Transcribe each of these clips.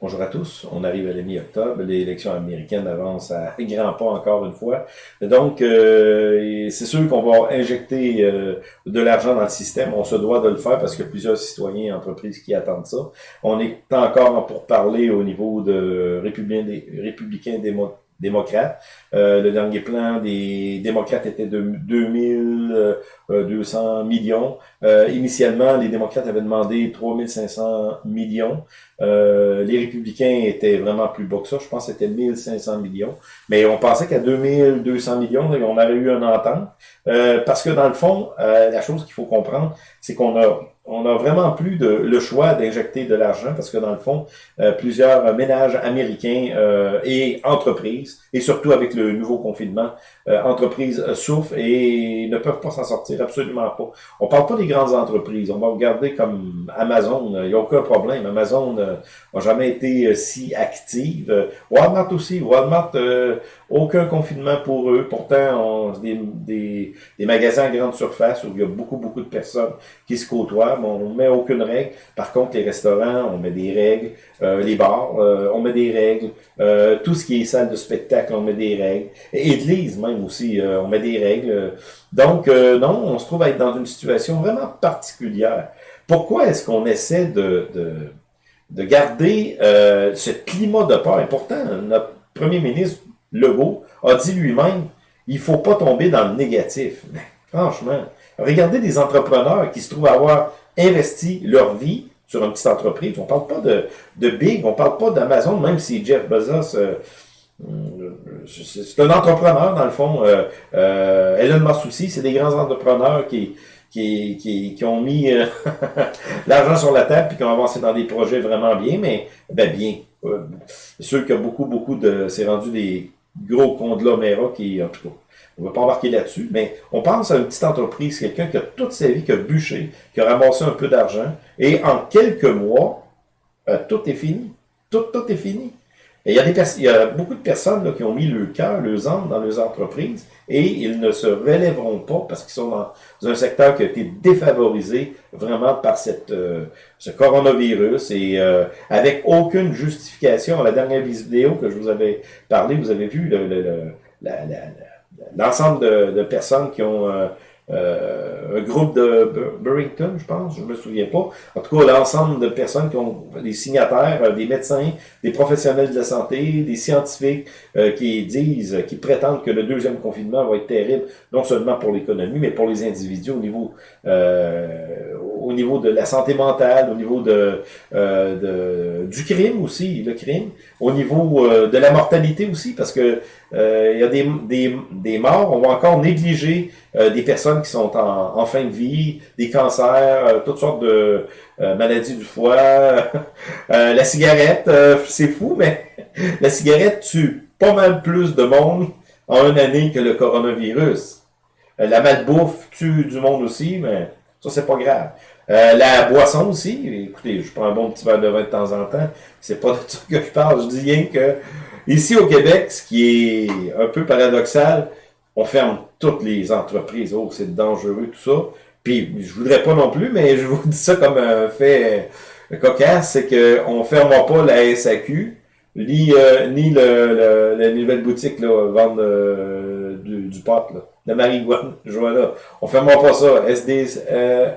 Bonjour à tous. On arrive à la mi-octobre. L'élection américaine avance à grands pas encore une fois. Donc, euh, c'est sûr qu'on va injecter euh, de l'argent dans le système. On se doit de le faire parce a plusieurs citoyens et entreprises qui attendent ça. On est encore pour parler au niveau de républicains, républicains démocrates. Euh, le dernier plan des démocrates était de 2200 millions. Euh, initialement, les démocrates avaient demandé 3500 millions. Euh, les républicains étaient vraiment plus bas que ça. Je pense que c'était 1500 millions. Mais on pensait qu'à 2200 millions, on aurait eu un entente. Euh, parce que dans le fond, la chose qu'il faut comprendre, c'est qu'on a on a vraiment plus de, le choix d'injecter de l'argent parce que dans le fond, plusieurs ménages américains et entreprises, et surtout avec le nouveau confinement, entreprises souffrent et ne peuvent pas s'en sortir, absolument pas. On parle pas des grandes entreprises. On va regarder comme Amazon. Il n'y a aucun problème. Amazon n'a jamais été euh, si active. Walmart aussi. Walmart, euh, aucun confinement pour eux. Pourtant, on, des, des, des, magasins à grande surface où il y a beaucoup, beaucoup de personnes qui se côtoient, on met aucune règle. Par contre, les restaurants, on met des règles. Euh, les bars, on met des règles. tout ce qui est salle de spectacle, on met des règles. Église même aussi, on met des règles. Donc, non, on se trouve à être dans une situation vraiment particulière. Pourquoi est-ce qu'on essaie de, de, de garder euh, ce climat de peur? Et pourtant, notre premier ministre, Legault, a dit lui-même, il faut pas tomber dans le négatif. Franchement, regardez des entrepreneurs qui se trouvent avoir investi leur vie sur une petite entreprise. On parle pas de, de big, on parle pas d'Amazon, même si Jeff Bezos... Euh, c'est un entrepreneur, dans le fond. Euh, euh, Elon Musk aussi, c'est des grands entrepreneurs qui, qui, qui, qui ont mis euh, l'argent sur la table puis qui ont avancé dans des projets vraiment bien, mais ben bien. Euh, sûr qu'il y a beaucoup, beaucoup de. C'est rendu des gros conglomérats qui, en tout cas, on ne va pas embarquer là-dessus, mais on pense à une petite entreprise, quelqu'un qui a toute sa vie, qui a bûché, qui a ramassé un peu d'argent, et en quelques mois, euh, tout est fini. Tout, tout est fini. Et il y a, des il y a beaucoup de personnes là, qui ont mis le cœur, le âme dans leurs entreprises et ils ne se relèveront pas parce qu'ils sont dans un secteur qui a été défavorisé vraiment par cette, euh, ce coronavirus et euh, avec aucune justification. La dernière vidéo que je vous avais parlé, vous avez vu l'ensemble le, de, de, personnes qui ont euh, euh, un groupe de Burrington, je pense, je me souviens pas. En tout cas, l'ensemble de personnes qui ont des signataires, euh, des médecins, des professionnels de la santé, des scientifiques euh, qui disent, qui prétendent que le deuxième confinement va être terrible, non seulement pour l'économie, mais pour les individus au niveau au niveau de la santé mentale, au niveau de, de du crime aussi, le crime, au niveau de la mortalité aussi, parce que euh, y a des, des, des, morts, on va encore négliger euh, des personnes qui sont en, en, fin de vie, des cancers, euh, toutes sortes de maladies du foie, la cigarette, c'est fou, mais la cigarette tue pas mal plus de monde en une année que le coronavirus. la malbouffe tue du monde aussi, mais ça c'est pas grave. La boisson aussi, écoutez, je prends un bon petit verre de vin de temps en temps, c'est pas de ça que je parle, je dis rien que Ici au Québec, ce qui est un peu paradoxal, on ferme toutes les entreprises. Oh, c'est dangereux, tout ça. Puis, je voudrais pas non plus, mais je vous dis ça comme un fait cocasse, c'est qu'on ne fermera pas la SAQ, ni, euh, ni le, la nouvelle boutique, là, vendre euh, du, du, pot, là, la marijuana, là. On fermera pas ça. SD, euh,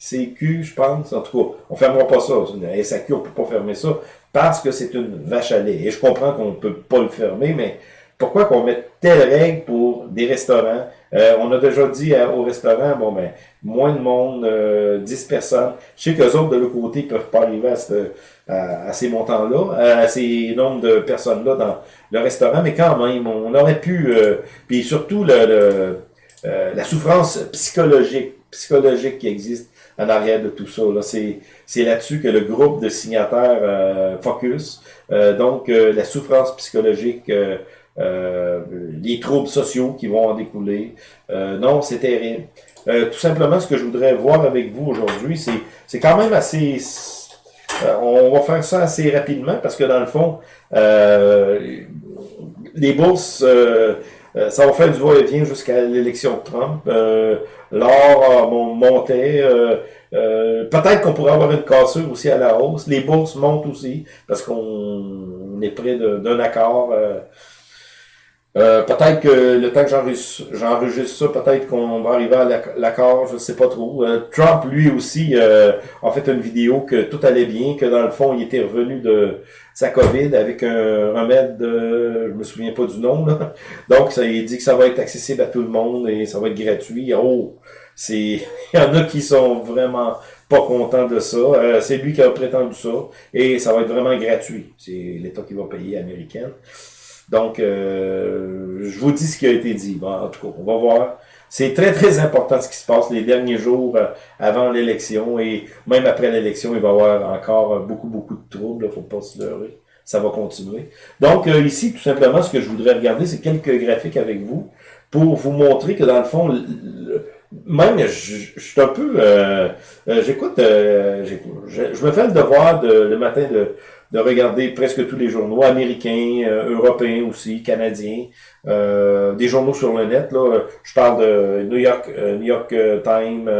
SDCQ, je pense. En tout cas, on fermera pas ça. La SAQ, on peut pas fermer ça parce que c'est une vache à lait. Et je comprends qu'on peut pas le fermer, mais pourquoi qu'on met telle règle pour des restaurants? Euh, on a déjà dit au restaurant, bon ben, moins de monde, euh, 10 personnes. Je sais qu'eux autres, de l'autre côté, peuvent pas arriver à, à, ces montants-là, à ces nombres de personnes-là dans le restaurant, mais quand même, on aurait pu, euh, puis surtout le, le euh, la souffrance psychologique, psychologique qui existe en arrière de tout ça. Là. C'est, là-dessus que le groupe de signataires euh, focus. Euh, donc, euh, la souffrance psychologique, les troubles sociaux qui vont en découler. non, c'est terrible. tout simplement, ce que je voudrais voir avec vous aujourd'hui, c'est, c'est quand même assez... on va faire ça assez rapidement parce que dans le fond, les bourses euh, ça va faire du va-et-vient jusqu'à l'élection de Trump. Euh, L'or montait. Euh, euh, Peut-être qu'on pourrait avoir une cassure aussi à la hausse. Les bourses montent aussi parce qu'on est près d'un accord. Euh, euh, peut-être que le temps que j'enregistre ça, peut-être qu'on va arriver à l'accord, je sais pas trop. Euh, Trump, lui aussi, euh, a fait une vidéo que tout allait bien, que dans le fond, il était revenu de sa COVID avec un remède, de, je me souviens pas du nom, donc ça, il dit que ça va être accessible à tout le monde et ça va être gratuit. Oh, c'est, il y en a qui sont vraiment pas contents de ça. c'est lui qui a prétendu ça et ça va être vraiment gratuit. C'est l'État qui va payer américain. Donc, euh, je vous dis ce qui a été dit. Bon, en tout cas, on va voir. C'est très, très important ce qui se passe les derniers jours euh, avant l'élection et même après l'élection, il va y avoir encore euh, beaucoup, beaucoup de troubles. Il faut pas se leurrer. Ça va continuer. Donc, ici, tout simplement, ce que je voudrais regarder, c'est quelques graphiques avec vous pour vous montrer que dans le fond, même, je, suis un peu... J'écoute, je, me fais le devoir de, le matin de de regarder presque tous les journaux américains, euh, européens aussi, canadiens, euh, des journaux sur le net. Là, je parle de New York, euh, New York Times,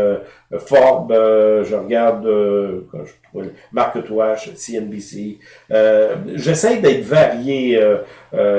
Forbes, je regarde je Mark Twain, CNBC. J'essaie d'être varié.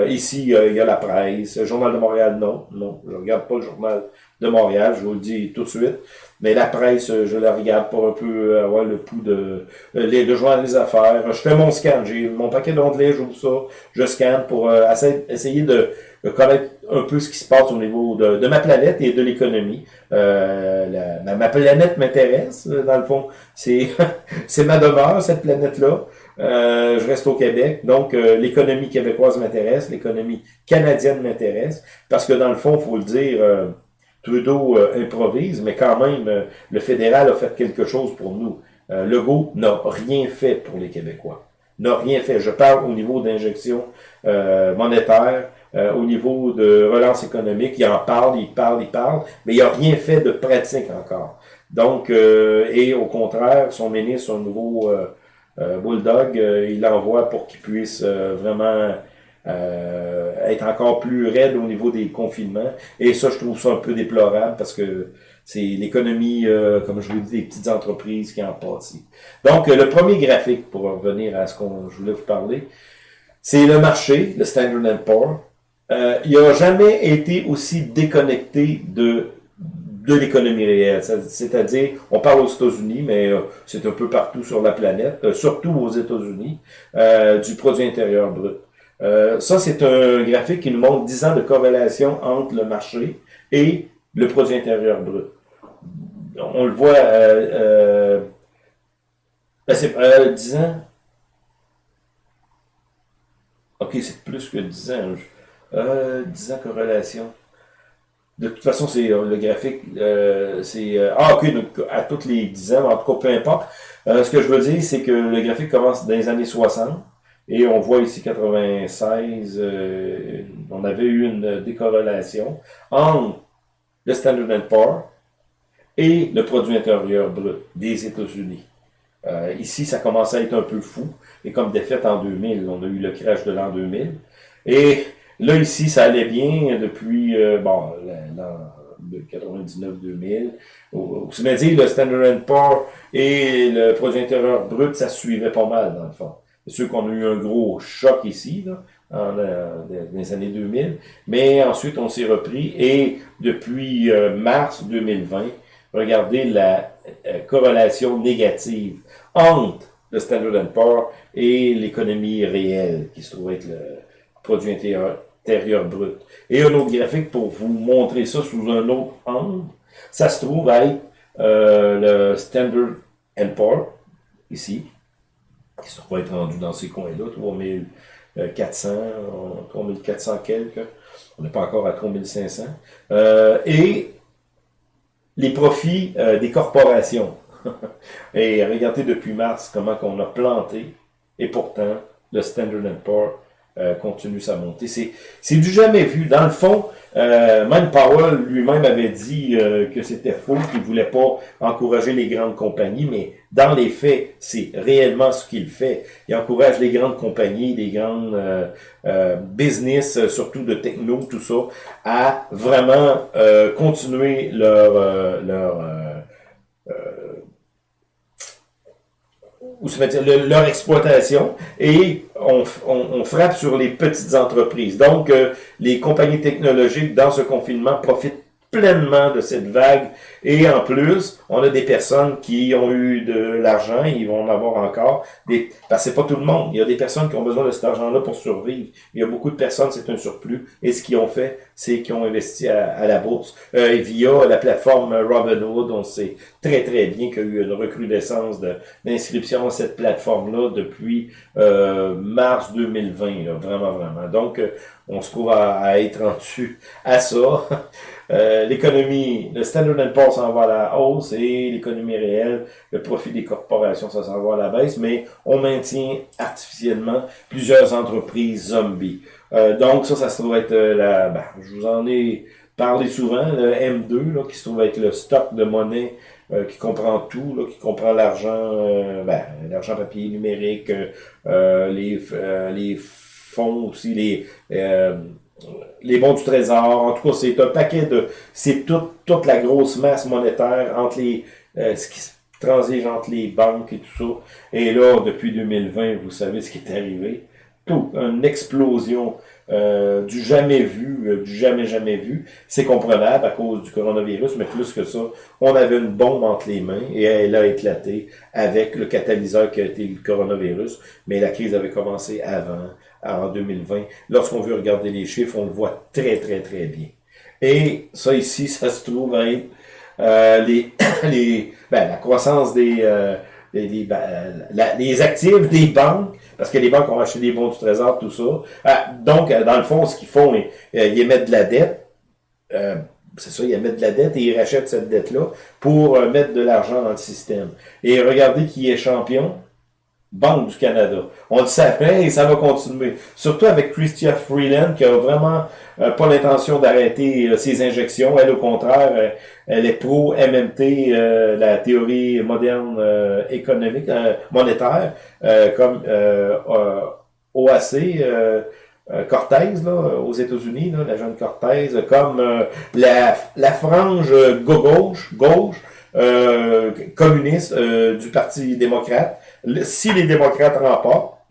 ici, il y a la presse, Journal de Montréal, non, non, je regarde pas le journal de Montréal, je vous le dis tout de suite. Mais la presse, je la regarde pour un peu avoir le pouls de, les, de joindre les affaires. Je fais mon scan, j'ai mon paquet d'onglets, j'ouvre ça, je scanne pour euh, essayer de, connaître un peu ce qui se passe au niveau de, de ma planète et de l'économie. Euh, ma, planète m'intéresse, dans le fond. C'est c'est ma demeure, cette planète-là. Euh, je reste au Québec, donc euh, l'économie québécoise m'intéresse, l'économie canadienne m'intéresse, parce que dans le fond, faut le dire, Trudeau euh, improvise, mais quand même, euh, le fédéral a fait quelque chose pour nous. Euh, Legault n'a rien fait pour les Québécois. N'a rien fait. Je parle au niveau d'injection monétaire, au niveau de relance économique. Il en parle, il parle, il parle, mais il n'a rien fait de pratique encore. Donc, et au contraire, son ministre, son nouveau bulldog, il l'envoie pour qu'il puisse vraiment euh, être encore plus raide au niveau des confinements. Et ça, je trouve ça un peu déplorable parce que c'est l'économie, euh, comme je vous dis, des petites entreprises qui en pâtissent. Donc, euh, le premier graphique, pour revenir à ce qu'on je voulais vous parler, c'est le marché, le Standard Poor's. Euh, il n'a jamais été aussi déconnecté de de l'économie réelle. C'est-à-dire, on parle aux États-Unis, mais c'est un peu partout sur la planète, surtout aux États-Unis, du produit intérieur brut. Euh, ça, c'est un graphique qui nous montre 10 ans de corrélation entre le marché et le produit intérieur brut. On le voit, euh, euh, ben, 10 ans. Ok, c'est plus que 10 ans. 10 ans corrélation. De toute façon, c'est le graphique, c'est... ah, ok, donc à toutes les 10 ans, en tout cas, peu importe. ce que je veux dire, c'est que le graphique commence dans les années 60 et on voit ici 96, euh, on avait eu une décorrélation entre le Standard Poor's et le produit intérieur brut des États-Unis. Euh, ici, ça commençait à être un peu fou. Et comme défaite en 2000, on a eu le crash de l'an 2000. Et là, ici, ça allait bien depuis, euh, bon, l'an 99-2000. C'est-à-dire, le Standard Poor's et le produit intérieur brut, ça suivait pas mal, dans le fond. Sûr qu'on a eu un gros choc ici, là, euh, dans les années 2000, mais ensuite on s'est repris et depuis euh, mars 2020, regardez la euh, corrélation négative entre le Standard Poor's et l'économie réelle qui se trouve être le produit intérieur, brut. Et un autre graphique pour vous montrer ça sous un autre angle, ça se trouve être le Standard Poor's ici, qui se trouve être rendu dans ces coins-là, 3400, 3400 quelques. On n'est pas encore à 3500. Euh, et les profits euh, des corporations. et regardez depuis mars comment on a planté. Et pourtant, le Standard Poor's euh, continue sa montée. C'est du jamais vu. Dans le fond, euh, même Powell lui-même avait dit euh, que c'était faux, qu'il voulait pas encourager les grandes compagnies, mais dans les faits, c'est réellement ce qu'il fait. Il encourage les grandes compagnies, les grandes euh, business, surtout de techno, tout ça, à vraiment continuer leur leur ou se mettre leur exploitation et on, on, frappe sur les petites entreprises. Donc, euh, les compagnies technologiques dans ce confinement profitent pleinement de cette vague. Et en plus, on a des personnes qui ont eu de l'argent, ils vont en avoir encore. Des, parce que c'est pas tout le monde. Il y a des personnes qui ont besoin de cet argent-là pour survivre. Il y a beaucoup de personnes, c'est un surplus. Et ce qu'ils ont fait, c'est qu'ils ont investi à, la bourse. Euh, via la plateforme Robinhood, on sait très très bien qu'il y a eu une recrudescence d'inscription à cette plateforme-là depuis euh, mars 2020. Là, vraiment, vraiment. Donc, euh, on se trouve à, à être rendu à ça. Euh, l'économie, le Standard Poor's s'en va à la hausse et l'économie réelle, le profit des corporations, ça s'en va à la baisse, mais on maintient artificiellement plusieurs entreprises zombies. Euh, donc ça, ça se trouve être euh, la, ben, je vous en ai parlé souvent, le M2, là, qui se trouve être le stock de monnaie qui comprend tout, là, qui comprend l'argent, ben, l'argent papier numérique, les, les fonds aussi, les les bons du trésor. En tout cas, c'est un paquet de... C'est toute, toute la grosse masse monétaire entre les... Euh, ce qui transige entre les banques et tout ça. Et là, depuis 2020, vous savez ce qui est arrivé. Tout, une explosion euh, du jamais vu, euh, du jamais jamais vu. C'est comprenable à cause du coronavirus, mais plus que ça, on avait une bombe entre les mains et elle a éclaté avec le catalyseur qui a été le coronavirus. Mais la crise avait commencé avant en 2020. Lorsqu'on veut regarder les chiffres, on le voit très, très, très bien. Et ça ici, ça se trouve être euh, les, les, ben, la croissance des, euh, les, ben, les actifs des banques, parce que les banques ont acheté des bons du trésor, tout ça. Ah, donc, dans le fond, ce qu'ils font, ils, ils émettent de la dette. Euh, c'est ça, ils émettent de la dette et ils rachètent cette dette-là pour mettre de l'argent dans le système. Et regardez qui est champion. Banque du Canada. On le savait et ça va continuer. Surtout avec Christia Freeland qui a vraiment euh, pas l'intention d'arrêter euh, ses injections. Elle, au contraire, euh, elle est pro MMT, la théorie moderne économique, monétaire, comme OAC. Cortez là, aux États-Unis, la jeune Cortez, comme la, la frange gauche, gauche communiste du Parti démocrate, si les démocrates remportent,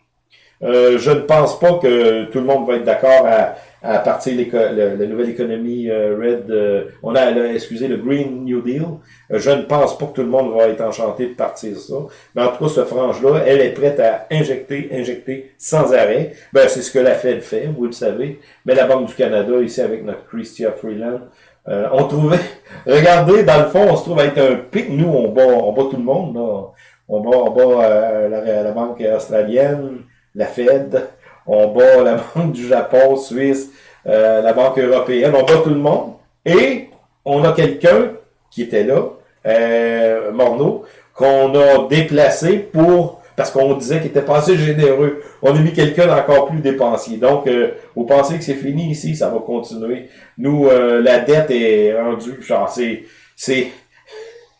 euh, je ne pense pas que tout le monde va être d'accord à, à partir de la nouvelle économie euh, Red, euh, on a, excusez, le Green New Deal. je ne pense pas que tout le monde va être enchanté de partir ça. Mais en tout cas, ce frange-là, elle est prête à injecter, injecter sans arrêt. Ben, c'est ce que la Fed fait, vous le savez. Mais la Banque du Canada, ici avec notre Christia Freeland, on trouvait, regardez, dans le fond, on se trouve à être un pic. Nous, on bat, on bat tout le monde. Là on bat, on bat euh, la, banque australienne, la Fed, on bat la banque du Japon, Suisse, euh, la banque européenne, on bat tout le monde. Et on a quelqu'un qui était là, euh, Morneau, qu'on a déplacé pour parce qu'on disait qu'il était pas généreux. On a mis quelqu'un d'encore plus dépensier. Donc, euh, vous pensez que c'est fini ici, ça va continuer. Nous, la dette est rendue, genre, c'est, c'est,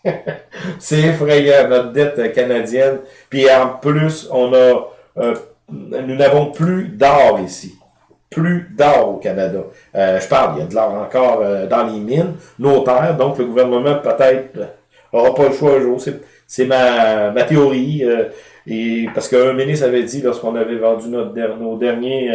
c'est effrayant, notre dette canadienne. Puis en plus, on a, euh, nous n'avons plus d'or ici. Plus d'or au Canada. Euh, je parle, il y a de l'or encore euh, dans les mines, nos terres, donc le gouvernement peut-être aura pas le choix un jour. C'est ma, théorie. et parce qu'un ministre avait dit lorsqu'on avait vendu notre nos derniers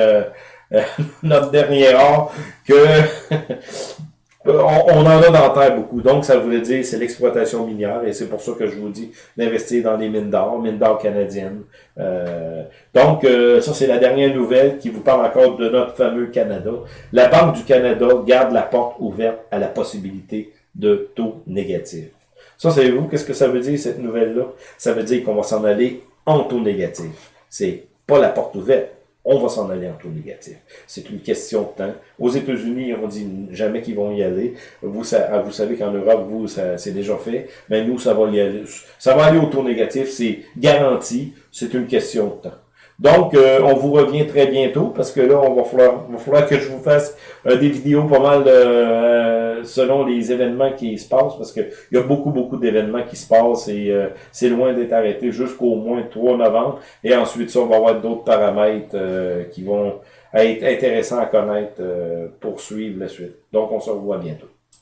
notre dernier or que Euh, on, en a dans la terre beaucoup. Donc, ça voulait dire c'est l'exploitation minière et c'est pour ça que je vous dis d'investir dans les mines d'or, mines d'or canadiennes. Euh, donc, euh, ça, c'est la dernière nouvelle qui vous parle encore de notre fameux Canada. La Banque du Canada garde la porte ouverte à la possibilité de taux négatifs. Ça, savez-vous qu'est-ce que ça veut dire, cette nouvelle-là? Ça veut dire qu'on va s'en aller en taux négatif. C'est pas la porte ouverte on va s'en aller en taux négatif. C'est une question de temps. Aux États-Unis, on dit jamais qu'ils vont y aller. Vous, ah, savez qu'en Europe, vous, c'est déjà fait. Mais nous, ça va y aller. Ça va aller au taux négatif. C'est garanti. C'est une question de temps. Donc, euh, on vous revient très bientôt parce que là, on va falloir, que je vous fasse euh, des vidéos pas mal euh, selon les événements qui se passent parce qu'il y a beaucoup, beaucoup d'événements qui se passent et c'est loin d'être arrêté jusqu'au moins 3 novembre. Et ensuite, ça, on va avoir d'autres paramètres qui vont être intéressants à connaître pour suivre la suite. Donc, on se revoit bientôt.